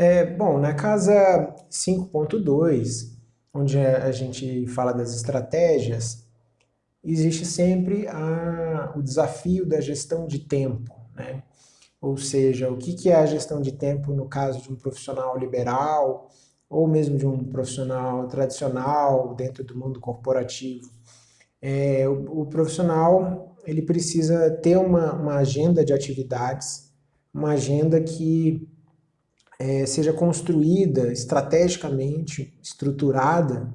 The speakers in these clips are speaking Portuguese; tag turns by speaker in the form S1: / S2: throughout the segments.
S1: É, bom, na casa 5.2, onde a gente fala das estratégias, existe sempre a, o desafio da gestão de tempo. Né? Ou seja, o que, é a gestão de tempo no caso de um profissional liberal, ou mesmo de um profissional tradicional dentro do mundo corporativo. É, o, o, profissional ele precisa ter uma, uma agenda de atividades, uma agenda que é, seja construída estrategicamente, estruturada,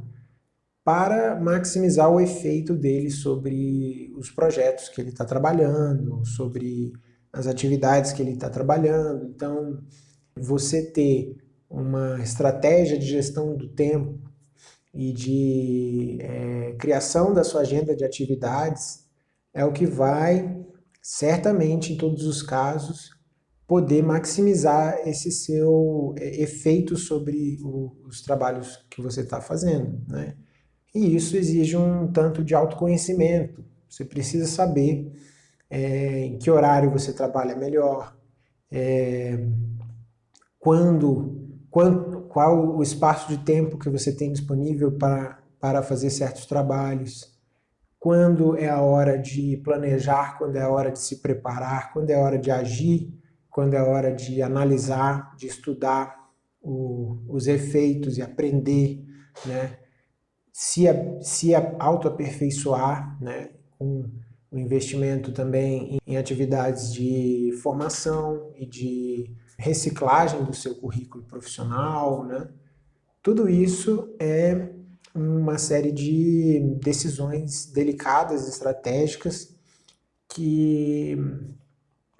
S1: para maximizar o efeito dele sobre os projetos que ele está trabalhando, sobre as atividades que ele está trabalhando. Então, você ter uma estratégia de gestão do tempo e de é, criação da sua agenda de atividades é o que vai, certamente, em todos os casos, poder maximizar esse seu é, efeito sobre o, os trabalhos que você está fazendo. Né? E isso exige um tanto de autoconhecimento. Você precisa saber é, em que horário você trabalha melhor, é, quando qual, qual o espaço de tempo que você tem disponível para, para fazer certos trabalhos, quando é a hora de planejar, quando é a hora de se preparar, quando é a hora de agir, quando é hora de analisar, de estudar o, os efeitos e aprender, né? se, se autoaperfeiçoar, né? com o investimento também em atividades de formação e de reciclagem do seu currículo profissional, né? Tudo isso é uma série de decisões delicadas, estratégicas, que,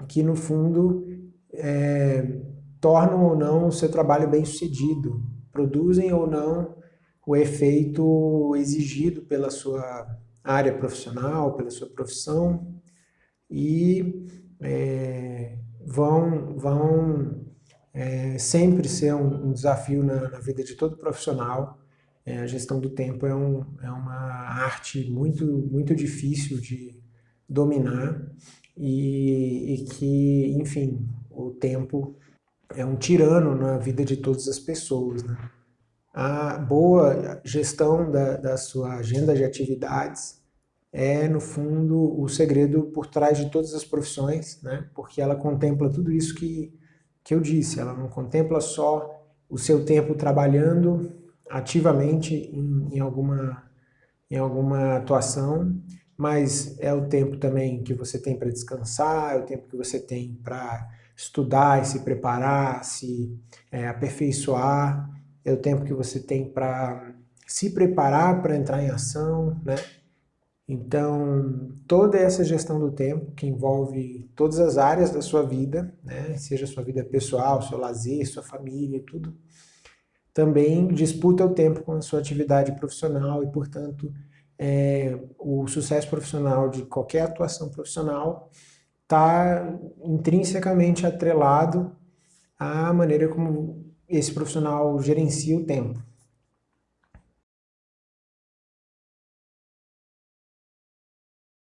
S1: que no fundo é, tornam ou não o seu trabalho bem sucedido, produzem ou não o efeito exigido pela sua área profissional, pela sua profissão e é, vão, vão é, sempre ser um, um desafio na, na, vida de todo profissional. É, a gestão do tempo é, um, é uma arte muito, muito difícil de dominar e, e que, enfim, o tempo é um tirano na vida de todas as pessoas. Né? A boa gestão da, da sua agenda de atividades é, no fundo, o segredo por trás de todas as profissões, né? porque ela contempla tudo isso que, que eu disse, ela não contempla só o seu tempo trabalhando ativamente em, em, alguma, em alguma atuação, mas é o tempo também que você tem para descansar, é o tempo que você tem para estudar e se preparar, se é, aperfeiçoar, é o tempo que você tem para se preparar para entrar em ação, né? Então, toda essa gestão do tempo, que envolve todas as áreas da sua vida, né, seja sua vida pessoal, seu lazer, sua família, tudo, também disputa o tempo com a sua atividade profissional e, portanto, é, o sucesso profissional de qualquer atuação profissional está intrinsecamente atrelado à maneira como esse profissional gerencia o tempo.